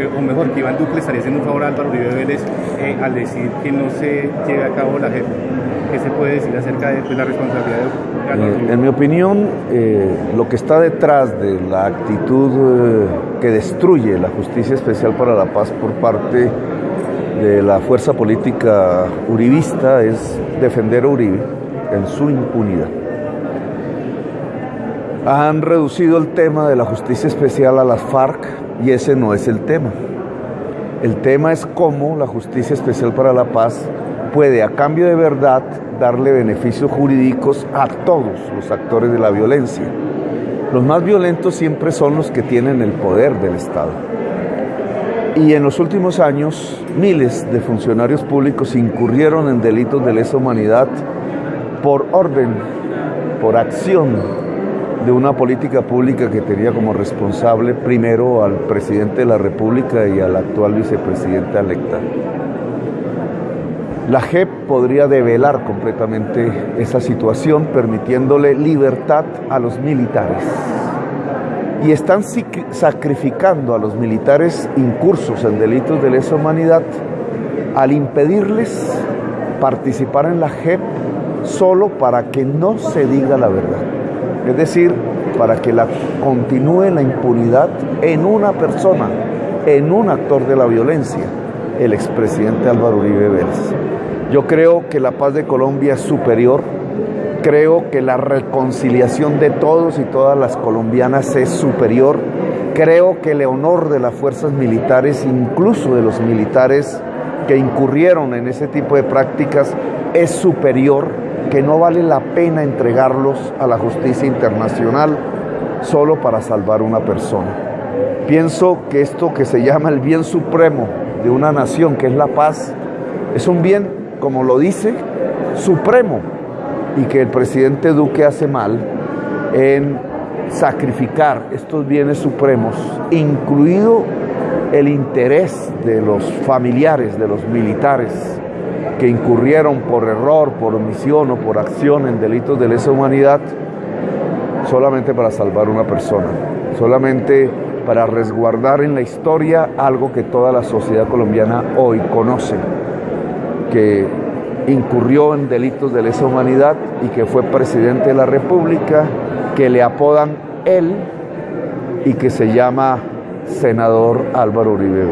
eh, o mejor, que Iván Duque estaría haciendo un favor a Álvaro Uribe Vélez eh, al decir que no se lleve a cabo la JEP. ¿Qué se puede decir acerca de pues, la responsabilidad de Álvaro Uribe? En mi opinión, lo que está detrás de la actitud que destruye la Justicia Especial para la Paz por parte de la fuerza política uribista es defender a Uribe en su impunidad. Han reducido el tema de la justicia especial a las FARC y ese no es el tema. El tema es cómo la justicia especial para la paz puede, a cambio de verdad, darle beneficios jurídicos a todos los actores de la violencia. Los más violentos siempre son los que tienen el poder del Estado. Y en los últimos años, miles de funcionarios públicos incurrieron en delitos de lesa humanidad por orden, por acción de una política pública que tenía como responsable primero al presidente de la República y al actual vicepresidente electa. La JEP podría develar completamente esa situación permitiéndole libertad a los militares y están sacrificando a los militares incursos en delitos de lesa humanidad al impedirles participar en la JEP solo para que no se diga la verdad. Es decir, para que la, continúe la impunidad en una persona, en un actor de la violencia, el expresidente Álvaro Uribe Vélez. Yo creo que la paz de Colombia es superior Creo que la reconciliación de todos y todas las colombianas es superior. Creo que el honor de las fuerzas militares, incluso de los militares que incurrieron en ese tipo de prácticas, es superior, que no vale la pena entregarlos a la justicia internacional solo para salvar una persona. Pienso que esto que se llama el bien supremo de una nación, que es la paz, es un bien, como lo dice, supremo y que el presidente Duque hace mal en sacrificar estos bienes supremos, incluido el interés de los familiares de los militares que incurrieron por error, por omisión o por acción en delitos de lesa humanidad, solamente para salvar una persona, solamente para resguardar en la historia algo que toda la sociedad colombiana hoy conoce, que incurrió en delitos de lesa humanidad y que fue presidente de la República, que le apodan él y que se llama senador Álvaro Uribe.